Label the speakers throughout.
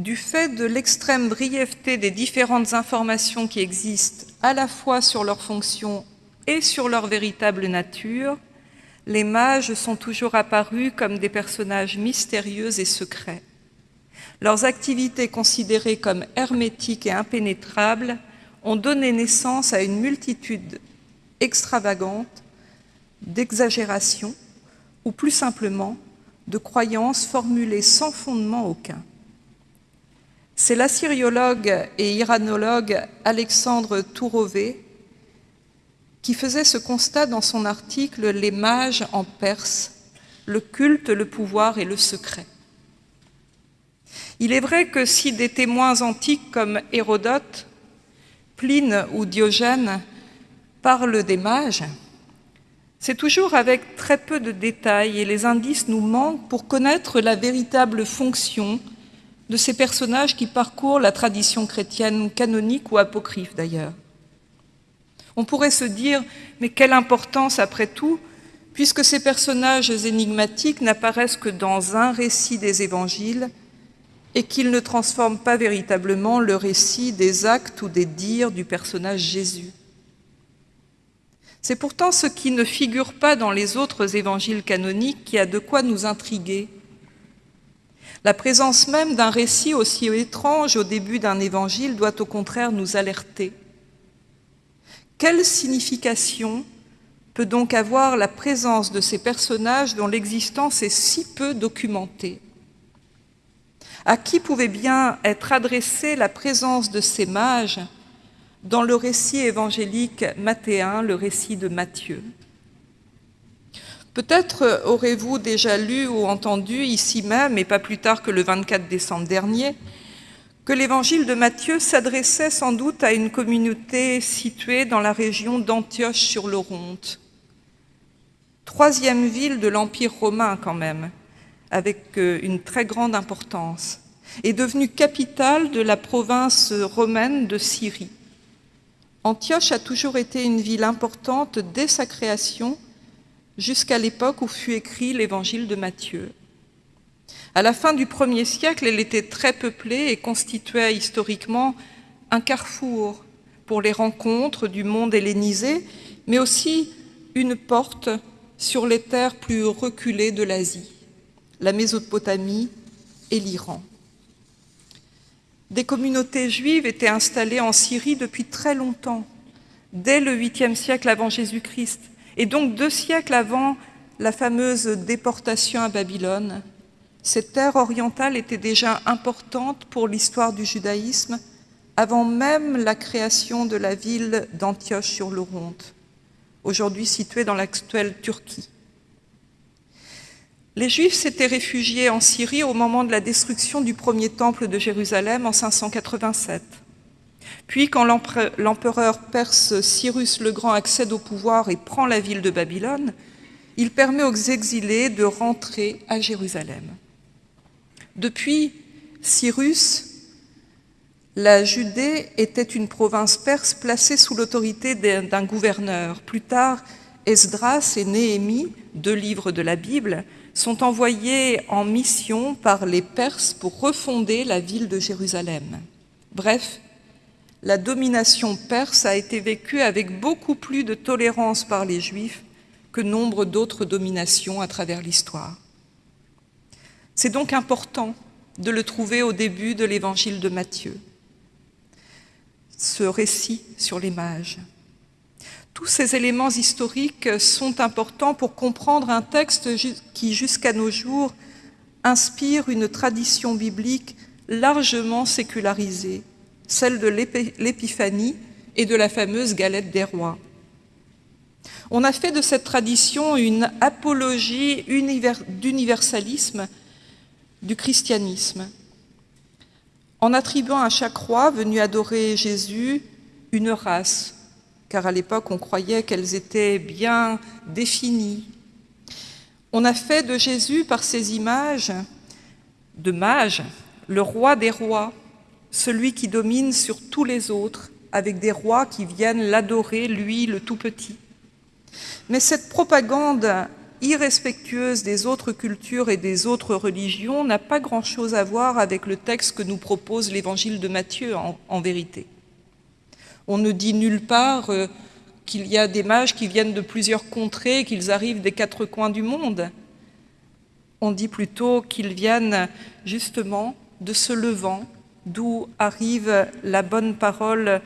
Speaker 1: du fait de l'extrême brièveté des différentes informations qui existent à la fois sur leur fonction et sur leur véritable nature, les mages sont toujours apparus comme des personnages mystérieux et secrets. Leurs activités considérées comme hermétiques et impénétrables ont donné naissance à une multitude extravagante d'exagérations ou plus simplement de croyances formulées sans fondement aucun. C'est l'assyriologue et iranologue Alexandre Tourové qui faisait ce constat dans son article « Les mages en Perse, le culte, le pouvoir et le secret ». Il est vrai que si des témoins antiques comme Hérodote, Pline ou Diogène parlent des mages, c'est toujours avec très peu de détails et les indices nous manquent pour connaître la véritable fonction de ces personnages qui parcourent la tradition chrétienne canonique ou apocryphe d'ailleurs. On pourrait se dire, mais quelle importance après tout, puisque ces personnages énigmatiques n'apparaissent que dans un récit des évangiles et qu'ils ne transforment pas véritablement le récit des actes ou des dires du personnage Jésus. C'est pourtant ce qui ne figure pas dans les autres évangiles canoniques qui a de quoi nous intriguer la présence même d'un récit aussi étrange au début d'un évangile doit au contraire nous alerter. Quelle signification peut donc avoir la présence de ces personnages dont l'existence est si peu documentée? À qui pouvait bien être adressée la présence de ces mages dans le récit évangélique mathéen, le récit de Matthieu? Peut-être aurez-vous déjà lu ou entendu ici même, et pas plus tard que le 24 décembre dernier, que l'évangile de Matthieu s'adressait sans doute à une communauté située dans la région d'Antioche sur l'Oronte, troisième ville de l'Empire romain quand même, avec euh, une très grande importance, et devenue capitale de la province romaine de Syrie. Antioche a toujours été une ville importante dès sa création, jusqu'à l'époque où fut écrit l'évangile de Matthieu. À la fin du premier siècle, elle était très peuplée et constituait historiquement un carrefour pour les rencontres du monde hellénisé, mais aussi une porte sur les terres plus reculées de l'Asie, la Mésopotamie et l'Iran. Des communautés juives étaient installées en Syrie depuis très longtemps, dès le 8e siècle avant Jésus-Christ, et donc deux siècles avant la fameuse déportation à Babylone, cette terre orientale était déjà importante pour l'histoire du judaïsme avant même la création de la ville d'Antioche sur l'Oronte, aujourd'hui située dans l'actuelle Turquie. Les Juifs s'étaient réfugiés en Syrie au moment de la destruction du premier temple de Jérusalem en 587. Puis, quand l'empereur perse Cyrus le Grand accède au pouvoir et prend la ville de Babylone, il permet aux exilés de rentrer à Jérusalem. Depuis Cyrus, la Judée était une province perse placée sous l'autorité d'un gouverneur. Plus tard, Esdras et Néhémie, deux livres de la Bible, sont envoyés en mission par les Perses pour refonder la ville de Jérusalem. Bref, la domination perse a été vécue avec beaucoup plus de tolérance par les Juifs que nombre d'autres dominations à travers l'histoire. C'est donc important de le trouver au début de l'évangile de Matthieu, ce récit sur les mages. Tous ces éléments historiques sont importants pour comprendre un texte qui, jusqu'à nos jours, inspire une tradition biblique largement sécularisée, celle de l'Épiphanie et de la fameuse galette des rois. On a fait de cette tradition une apologie d'universalisme du christianisme, en attribuant à chaque roi venu adorer Jésus une race, car à l'époque on croyait qu'elles étaient bien définies. On a fait de Jésus, par ces images de mage, le roi des rois, celui qui domine sur tous les autres, avec des rois qui viennent l'adorer, lui, le tout-petit. Mais cette propagande irrespectueuse des autres cultures et des autres religions n'a pas grand-chose à voir avec le texte que nous propose l'évangile de Matthieu en, vérité. On ne dit nulle part euh, qu'il y a des mages qui viennent de plusieurs contrées, qu'ils arrivent des quatre coins du monde. On dit plutôt qu'ils viennent justement de ce levant, d'où arrive la bonne parole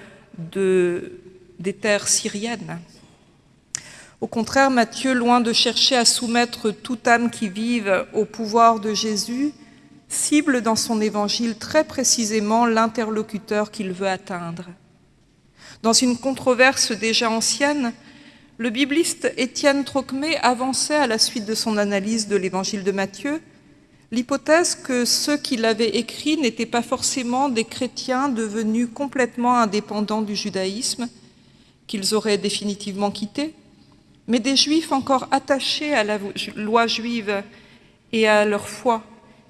Speaker 1: de, des terres syriennes. Au contraire, Matthieu, loin de chercher à soumettre toute âme qui vive au pouvoir de Jésus, cible dans son évangile très précisément l'interlocuteur qu'il veut atteindre. Dans une controverse déjà ancienne, le bibliste Étienne Trocmé avançait à la suite de son analyse de l'évangile de Matthieu l'hypothèse que ceux qui l'avaient écrit n'étaient pas forcément des chrétiens devenus complètement indépendants du judaïsme, qu'ils auraient définitivement quitté, mais des juifs encore attachés à la loi juive et à leur foi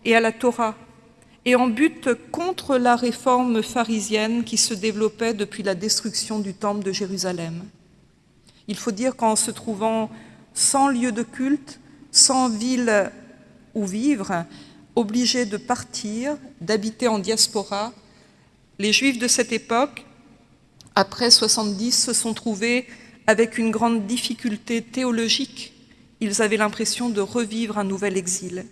Speaker 1: et à la Torah, et en but contre la réforme pharisienne qui se développait depuis la destruction du temple de Jérusalem. Il faut dire qu'en se trouvant sans lieu de culte, sans ville où vivre, obligés de partir, d'habiter en diaspora, les Juifs de cette époque, après 70, se sont trouvés avec une grande difficulté théologique, ils avaient l'impression de revivre un nouvel exil.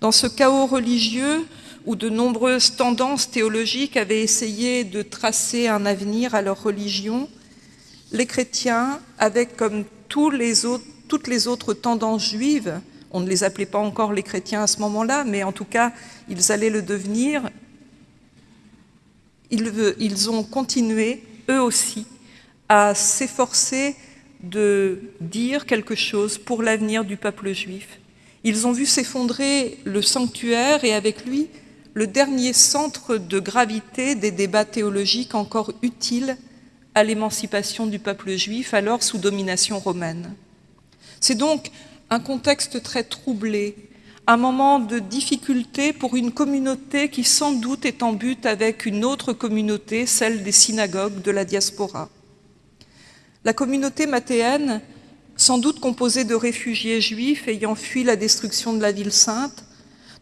Speaker 1: Dans ce chaos religieux, où de nombreuses tendances théologiques avaient essayé de tracer un avenir à leur religion, les chrétiens, avec comme toutes les autres tendances juives, on ne les appelait pas encore les chrétiens à ce moment-là, mais en tout cas, ils allaient le devenir, ils, ont continué, eux aussi, à s'efforcer de dire quelque chose pour l'avenir du peuple juif. Ils ont vu s'effondrer le sanctuaire et avec lui le dernier centre de gravité des débats théologiques encore utiles à l'émancipation du peuple juif alors sous domination romaine. C'est donc un contexte très troublé, un moment de difficulté pour une communauté qui sans doute est en but avec une autre communauté, celle des synagogues de la diaspora. La communauté mathéenne, sans doute composée de réfugiés juifs ayant fui la destruction de la ville sainte,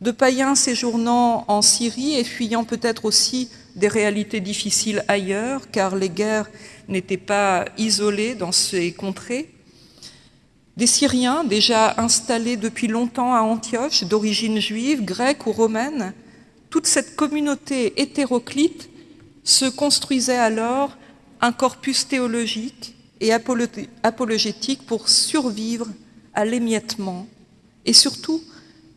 Speaker 1: de païens séjournant en Syrie et fuyant peut-être aussi des réalités difficiles ailleurs, car les guerres n'étaient pas isolées dans ces contrées, des Syriens déjà installés depuis longtemps à Antioche, d'origine juive, grecque ou romaine, toute cette communauté hétéroclite se construisait alors un corpus théologique et apologétique pour survivre à l'émiettement et surtout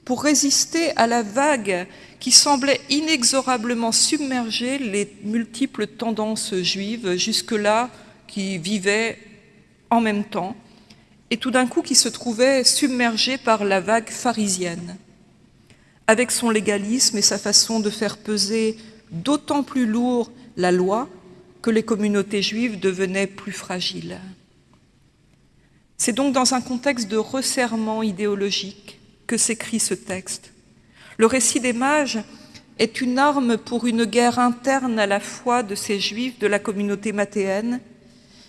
Speaker 1: pour résister à la vague qui semblait inexorablement submerger les multiples tendances juives jusque-là qui vivaient en même temps et tout d'un coup qui se trouvaient submergées par la vague pharisienne, avec son légalisme et sa façon de faire peser d'autant plus lourd la loi que les communautés juives devenaient plus fragiles. C'est donc dans un contexte de resserrement idéologique que s'écrit ce texte. Le récit des mages est une arme pour une guerre interne à la foi de ces juifs de la communauté mathéenne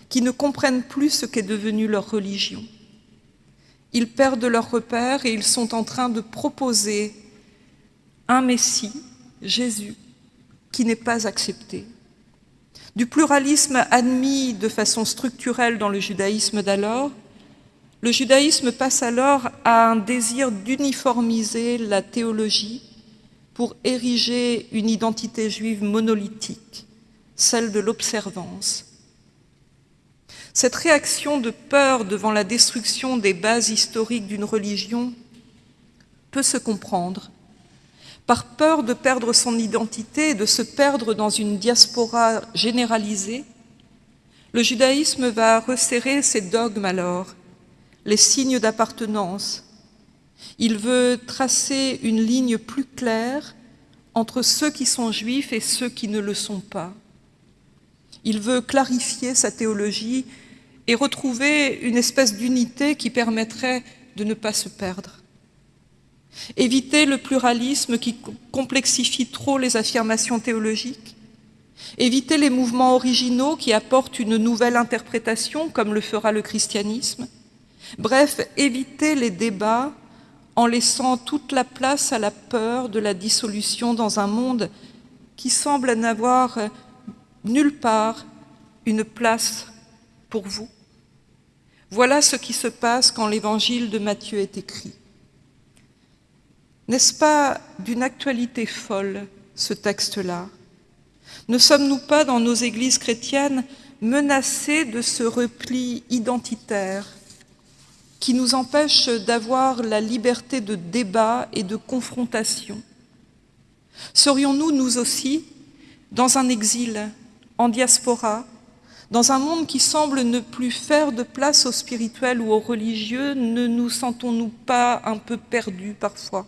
Speaker 1: qui ne comprennent plus ce qu'est devenu leur religion. Ils perdent leur repère et ils sont en train de proposer un Messie, Jésus, qui n'est pas accepté. Du pluralisme admis de façon structurelle dans le judaïsme d'alors, le judaïsme passe alors à un désir d'uniformiser la théologie pour ériger une identité juive monolithique, celle de l'observance. Cette réaction de peur devant la destruction des bases historiques d'une religion peut se comprendre par peur de perdre son identité et de se perdre dans une diaspora généralisée, le judaïsme va resserrer ses dogmes alors, les signes d'appartenance. Il veut tracer une ligne plus claire entre ceux qui sont juifs et ceux qui ne le sont pas. Il veut clarifier sa théologie et retrouver une espèce d'unité qui permettrait de ne pas se perdre. Éviter le pluralisme qui complexifie trop les affirmations théologiques. Éviter les mouvements originaux qui apportent une nouvelle interprétation, comme le fera le christianisme. Bref, éviter les débats en laissant toute la place à la peur de la dissolution dans un monde qui semble n'avoir nulle part une place pour vous. Voilà ce qui se passe quand l'évangile de Matthieu est écrit. N'est-ce pas d'une actualité folle, ce texte-là? Ne sommes-nous pas, dans nos églises chrétiennes, menacés de ce repli identitaire qui nous empêche d'avoir la liberté de débat et de confrontation? Serions-nous, nous aussi, dans un exil, en diaspora, dans un monde qui semble ne plus faire de place au spirituel ou au religieux, ne nous sentons-nous pas un peu perdus parfois?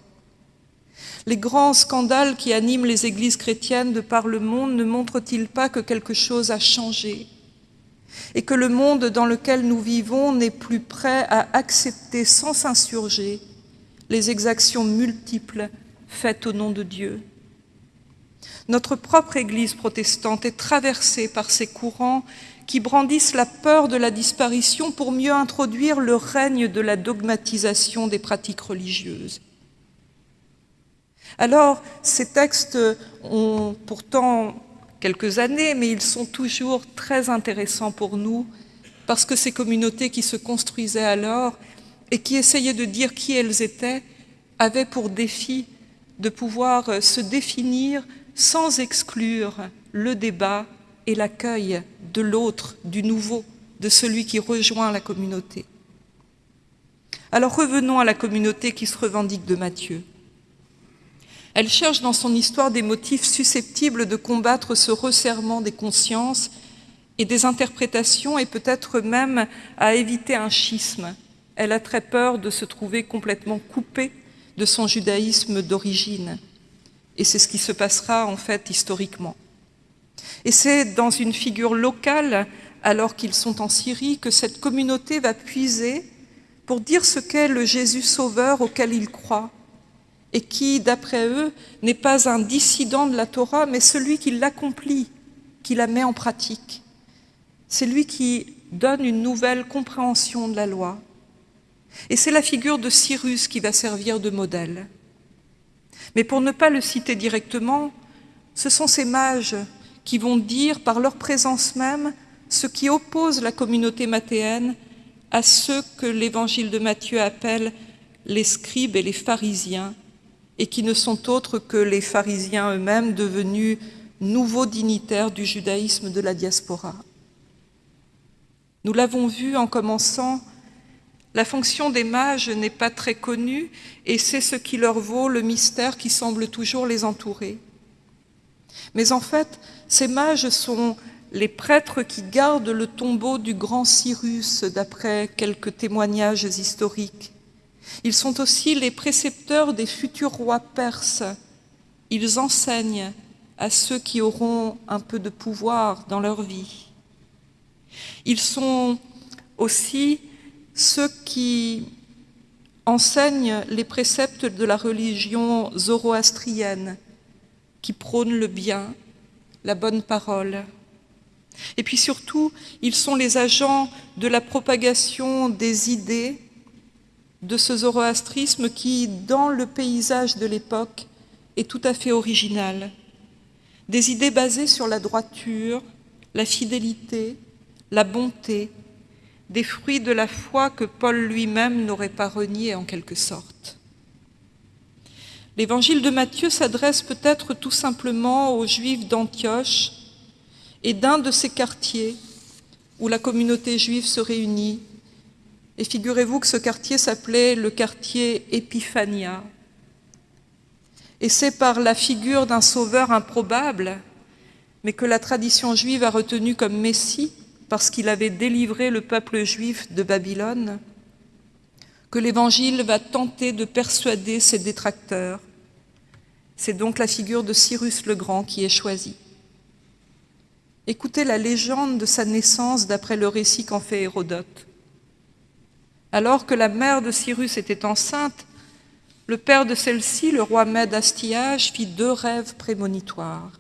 Speaker 1: Les grands scandales qui animent les églises chrétiennes de par le monde ne montrent-ils pas que quelque chose a changé? Et que le monde dans lequel nous vivons n'est plus prêt à accepter sans s'insurger les exactions multiples faites au nom de Dieu? Notre propre Église protestante est traversée par ces courants qui brandissent la peur de la disparition pour mieux introduire le règne de la dogmatisation des pratiques religieuses. Alors, ces textes ont pourtant quelques années, mais ils sont toujours très intéressants pour nous, parce que ces communautés qui se construisaient alors et qui essayaient de dire qui elles étaient, avaient pour défi de pouvoir se définir sans exclure le débat et l'accueil de l'autre, du nouveau, de celui qui rejoint la communauté. Alors revenons à la communauté qui se revendique de Matthieu. Elle cherche dans son histoire des motifs susceptibles de combattre ce resserrement des consciences et des interprétations et peut-être même à éviter un schisme. Elle a très peur de se trouver complètement coupée de son judaïsme d'origine. Et c'est ce qui se passera en fait historiquement. Et c'est dans une figure locale, alors qu'ils sont en Syrie, que cette communauté va puiser pour dire ce qu'est le Jésus sauveur auquel ils croient, et qui, d'après eux, n'est pas un dissident de la Torah, mais celui qui l'accomplit, qui la met en pratique. C'est lui qui donne une nouvelle compréhension de la loi. Et c'est la figure de Cyrus qui va servir de modèle. Mais pour ne pas le citer directement, ce sont ces mages qui vont dire par leur présence même ce qui oppose la communauté mathéenne à ceux que l'évangile de Matthieu appelle les scribes et les pharisiens, et qui ne sont autres que les pharisiens eux-mêmes devenus nouveaux dignitaires du judaïsme de la diaspora. Nous l'avons vu en commençant la fonction des mages n'est pas très connue et c'est ce qui leur vaut le mystère qui semble toujours les entourer. Mais en fait, ces mages sont les prêtres qui gardent le tombeau du grand Cyrus, d'après quelques témoignages historiques. Ils sont aussi les précepteurs des futurs rois perses. Ils enseignent à ceux qui auront un peu de pouvoir dans leur vie. Ils sont aussi ceux qui enseignent les préceptes de la religion zoroastrienne, qui prônent le bien, la bonne parole. Et puis surtout, ils sont les agents de la propagation des idées de ce zoroastrisme qui, dans le paysage de l'époque, est tout à fait original. Des idées basées sur la droiture, la fidélité, la bonté, des fruits de la foi que Paul lui-même n'aurait pas renié en quelque sorte. L'évangile de Matthieu s'adresse peut-être tout simplement aux Juifs d'Antioche et d'un de ces quartiers où la communauté juive se réunit. Et figurez-vous que ce quartier s'appelait le quartier Épiphania. Et c'est par la figure d'un sauveur improbable, mais que la tradition juive a retenu comme Messie, parce qu'il avait délivré le peuple juif de Babylone, que l'Évangile va tenter de persuader ses détracteurs. C'est donc la figure de Cyrus le Grand qui est choisie. Écoutez la légende de sa naissance d'après le récit qu'en fait Hérodote. Alors que la mère de Cyrus était enceinte, le père de celle-ci, le roi Mède Astiage, fit deux rêves prémonitoires.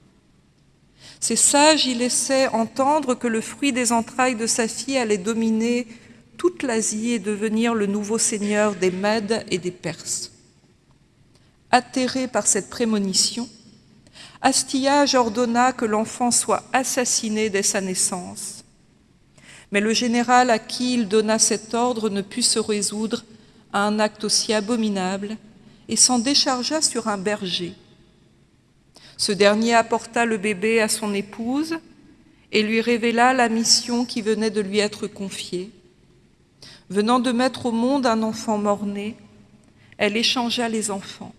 Speaker 1: Ces sages y laissaient entendre que le fruit des entrailles de sa fille allait dominer toute l'Asie et devenir le nouveau seigneur des Mèdes et des Perses. Atterré par cette prémonition, Astillage ordonna que l'enfant soit assassiné dès sa naissance. Mais le général à qui il donna cet ordre ne put se résoudre à un acte aussi abominable et s'en déchargea sur un berger. Ce dernier apporta le bébé à son épouse et lui révéla la mission qui venait de lui être confiée. Venant de mettre au monde un enfant mort-né, elle échangea les enfants.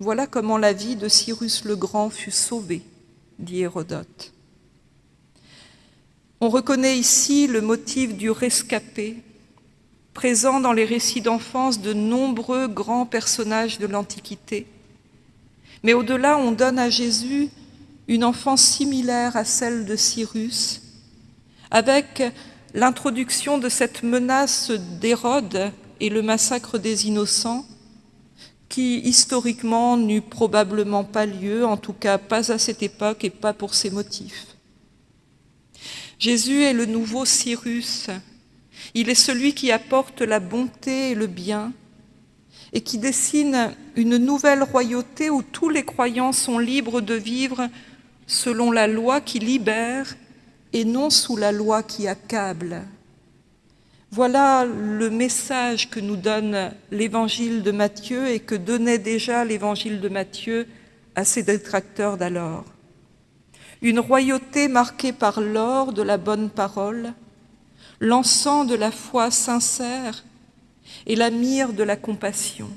Speaker 1: Voilà comment la vie de Cyrus le Grand fut sauvée, dit Hérodote. On reconnaît ici le motif du rescapé, présent dans les récits d'enfance de nombreux grands personnages de l'Antiquité. Mais au-delà, on donne à Jésus une enfance similaire à celle de Cyrus, avec l'introduction de cette menace d'Hérode et le massacre des innocents, qui historiquement n'eut probablement pas lieu, en tout cas pas à cette époque et pas pour ces motifs. Jésus est le nouveau Cyrus, il est celui qui apporte la bonté et le bien, et qui dessine une nouvelle royauté où tous les croyants sont libres de vivre selon la loi qui libère et non sous la loi qui accable. Voilà le message que nous donne l'évangile de Matthieu et que donnait déjà l'évangile de Matthieu à ses détracteurs d'alors. Une royauté marquée par l'or de la bonne parole, l'encens de la foi sincère et la myrrhe de la compassion.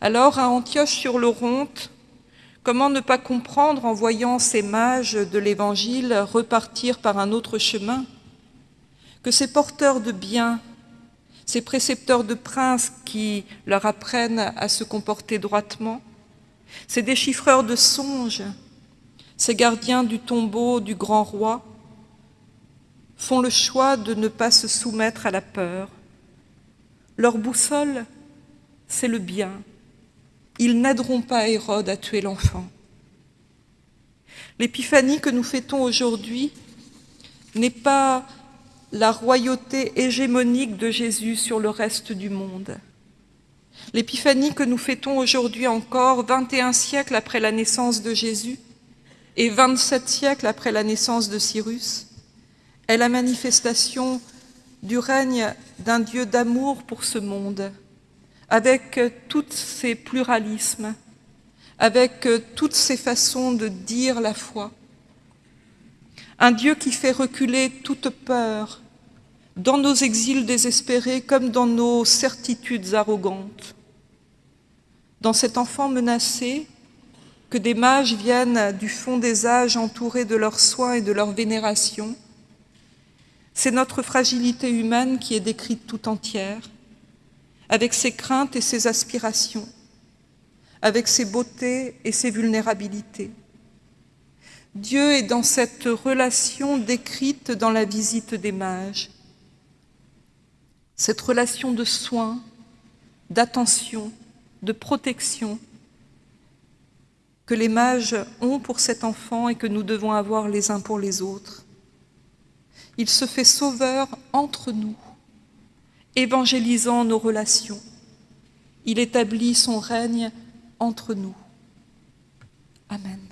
Speaker 1: Alors, à Antioche sur le Ronte, comment ne pas comprendre en voyant ces mages de l'Évangile repartir par un autre chemin? Que ces porteurs de biens, ces précepteurs de princes qui leur apprennent à se comporter droitement, ces déchiffreurs de songes, ces gardiens du tombeau du grand roi, font le choix de ne pas se soumettre à la peur. Leur boussole, c'est le bien. Ils n'aideront pas Hérode à tuer l'enfant. L'épiphanie que nous fêtons aujourd'hui n'est pas la royauté hégémonique de Jésus sur le reste du monde. L'épiphanie que nous fêtons aujourd'hui encore, 21 siècles après la naissance de Jésus et 27 siècles après la naissance de Cyrus, est la manifestation du règne d'un Dieu d'amour pour ce monde, avec tous ses pluralismes, avec toutes ses façons de dire la foi. Un Dieu qui fait reculer toute peur, dans nos exils désespérés comme dans nos certitudes arrogantes. Dans cet enfant menacé, que des mages viennent du fond des âges entourés de leurs soins et de leur vénération, c'est notre fragilité humaine qui est décrite tout entière, avec ses craintes et ses aspirations, avec ses beautés et ses vulnérabilités. Dieu est dans cette relation décrite dans la visite des mages, cette relation de soins, d'attention, de protection que les mages ont pour cet enfant et que nous devons avoir les uns pour les autres. Il se fait sauveur entre nous, évangélisant nos relations. Il établit son règne entre nous. Amen.